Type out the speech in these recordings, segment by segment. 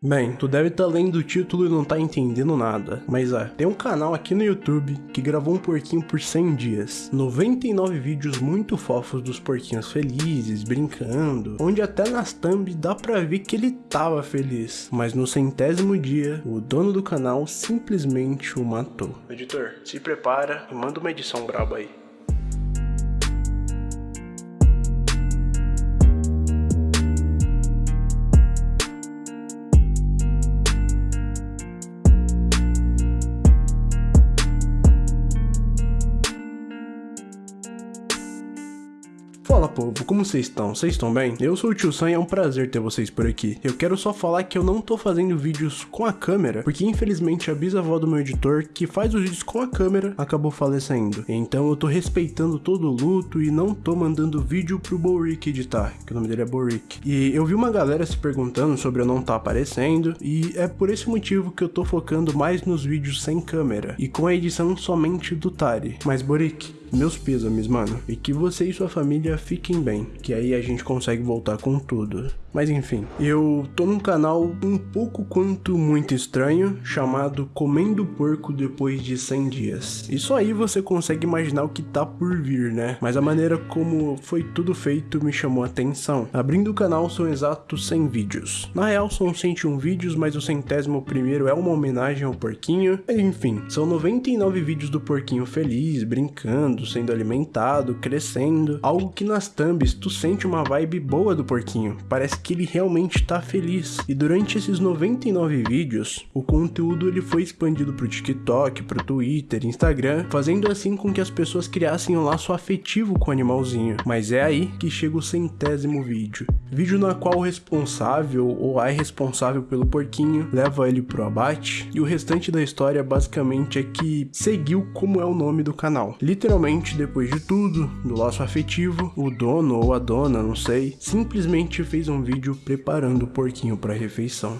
Bem, tu deve estar tá lendo o título e não tá entendendo nada, mas é, tem um canal aqui no YouTube que gravou um porquinho por 100 dias, 99 vídeos muito fofos dos porquinhos felizes, brincando, onde até nas thumb dá pra ver que ele tava feliz, mas no centésimo dia, o dono do canal simplesmente o matou. Editor, se prepara e manda uma edição braba aí. Povo, como vocês estão? Vocês estão bem? Eu sou o Tio Sam e é um prazer ter vocês por aqui. Eu quero só falar que eu não tô fazendo vídeos com a câmera, porque infelizmente a bisavó do meu editor, que faz os vídeos com a câmera, acabou falecendo. Então eu tô respeitando todo o luto e não tô mandando vídeo pro Boric editar, que o nome dele é Boric. E eu vi uma galera se perguntando sobre eu não tá aparecendo, e é por esse motivo que eu tô focando mais nos vídeos sem câmera, e com a edição somente do Tari. Mas Boric, meus pêsames, mano. E que você e sua família fiquem bem, que aí a gente consegue voltar com tudo. Mas enfim, eu tô num canal um pouco quanto muito estranho, chamado Comendo Porco Depois de 100 Dias. Só aí você consegue imaginar o que tá por vir, né? Mas a maneira como foi tudo feito me chamou a atenção. Abrindo o canal são exatos 100 vídeos. Na real são 101 vídeos, mas o centésimo primeiro é uma homenagem ao porquinho. Enfim, são 99 vídeos do porquinho feliz, brincando, sendo alimentado, crescendo. Algo que nas thumbs tu sente uma vibe boa do porquinho. Parece que ele realmente tá feliz. E durante esses 99 vídeos, o conteúdo ele foi expandido pro TikTok, pro Twitter, Instagram, fazendo assim com que as pessoas criassem um laço afetivo com o animalzinho. Mas é aí que chega o centésimo vídeo. Vídeo na qual o responsável ou a responsável pelo porquinho leva ele pro abate, e o restante da história basicamente é que seguiu como é o nome do canal. Literalmente, depois de tudo, do laço afetivo, o dono ou a dona, não sei, simplesmente fez um vídeo preparando o porquinho para a refeição.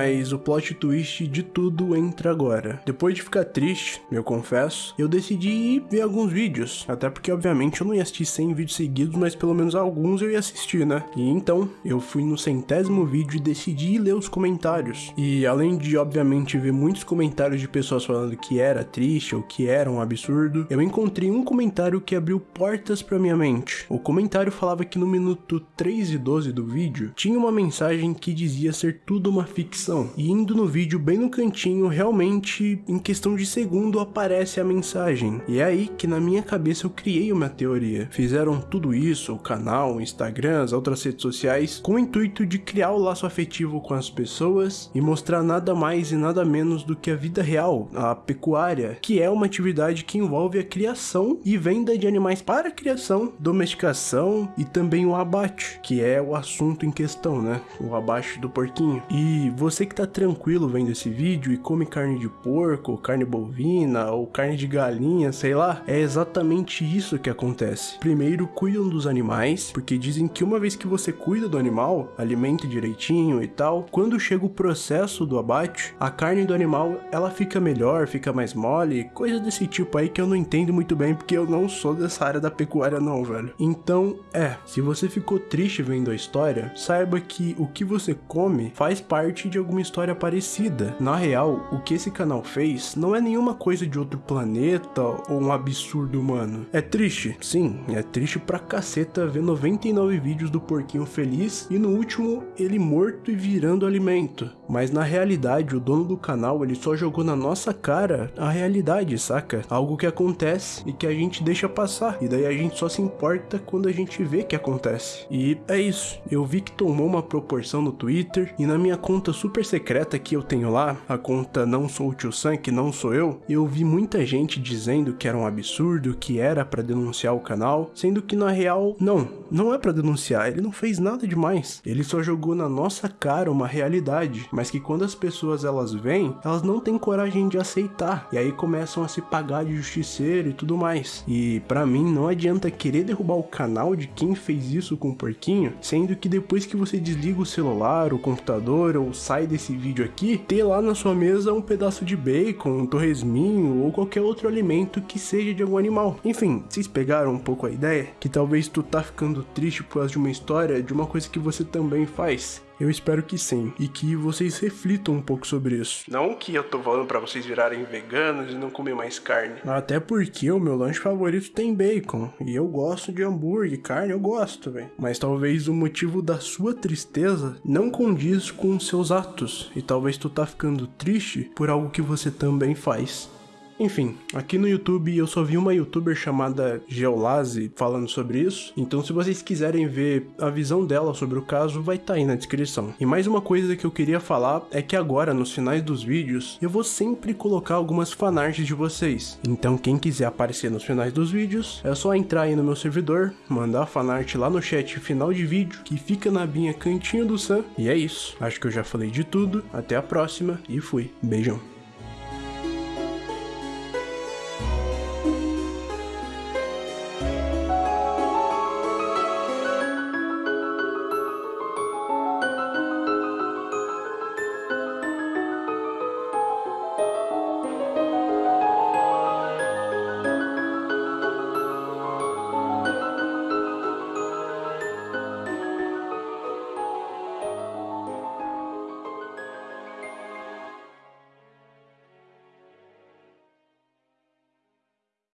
Mas o plot twist de tudo entra agora. Depois de ficar triste, eu confesso, eu decidi ver alguns vídeos. Até porque, obviamente, eu não ia assistir 100 vídeos seguidos, mas pelo menos alguns eu ia assistir, né? E então, eu fui no centésimo vídeo e decidi ler os comentários. E além de, obviamente, ver muitos comentários de pessoas falando que era triste ou que era um absurdo, eu encontrei um comentário que abriu portas pra minha mente. O comentário falava que no minuto 3 e 12 do vídeo, tinha uma mensagem que dizia ser tudo uma ficção E indo no vídeo bem no cantinho, realmente em questão de segundo aparece a mensagem. E é aí que na minha cabeça eu criei uma teoria. Fizeram tudo isso, o canal, o Instagram, as outras redes sociais, com o intuito de criar o laço afetivo com as pessoas e mostrar nada mais e nada menos do que a vida real, a pecuária, que é uma atividade que envolve a criação e venda de animais para criação, domesticação e também o abate, que é o assunto em questão, né? O abate do porquinho. E você que tá tranquilo vendo esse vídeo e come carne de porco, carne bovina ou carne de galinha, sei lá, é exatamente isso que acontece. Primeiro, cuidam dos animais, porque dizem que uma vez que você cuida do animal, alimenta direitinho e tal, quando chega o processo do abate, a carne do animal ela fica melhor, fica mais mole, coisa desse tipo aí que eu não entendo muito bem porque eu não sou dessa área da pecuária não, velho. Então, é, se você ficou triste vendo a história, saiba que o que você come faz parte de alguma história parecida. Na real, o que esse canal fez não é nenhuma coisa de outro planeta ou um absurdo humano. É triste, sim, é triste pra caceta ver 99 vídeos do porquinho feliz e no último ele morto e virando alimento. Mas na realidade, o dono do canal ele só jogou na nossa cara a realidade, saca? Algo que acontece e que a gente deixa passar. E daí a gente só se importa quando a gente vê que acontece. E é isso. Eu vi que tomou uma proporção no Twitter e na minha conta super secreta que eu tenho lá, a conta não sou o tio Sam, que não sou eu, eu vi muita gente dizendo que era um absurdo, que era para denunciar o canal, sendo que na real, não, não é para denunciar, ele não fez nada demais. Ele só jogou na nossa cara uma realidade, mas que quando as pessoas elas vêm, elas não têm coragem de aceitar. E aí começam a se pagar de justiceiro e tudo mais. E para mim não adianta querer derrubar o canal de quem fez isso com o porquinho, sendo que depois que você desliga o celular, o computador ou sai desse vídeo aqui, ter lá na sua mesa um pedaço de bacon, um torresminho ou qualquer outro alimento que seja de algum animal. Enfim, vocês pegaram um pouco a ideia? Que talvez tu tá ficando triste por causa de uma história de uma coisa que você também faz. Eu espero que sim, e que vocês reflitam um pouco sobre isso. Não que eu tô falando para vocês virarem veganos e não comer mais carne. Até porque o meu lanche favorito tem bacon, e eu gosto de hambúrguer, carne eu gosto, velho. Mas talvez o motivo da sua tristeza não condiz com seus atos, e talvez tu tá ficando triste por algo que você também faz. Enfim, aqui no YouTube eu só vi uma youtuber chamada Geolaze falando sobre isso, então se vocês quiserem ver a visão dela sobre o caso, vai estar tá aí na descrição. E mais uma coisa que eu queria falar é que agora, nos finais dos vídeos, eu vou sempre colocar algumas fanarts de vocês. Então quem quiser aparecer nos finais dos vídeos, é só entrar aí no meu servidor, mandar a fanart lá no chat final de vídeo, que fica na binha Cantinho do Sam, e é isso. Acho que eu já falei de tudo, até a próxima e fui. Beijão.